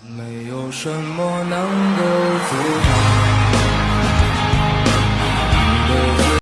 没有什么能够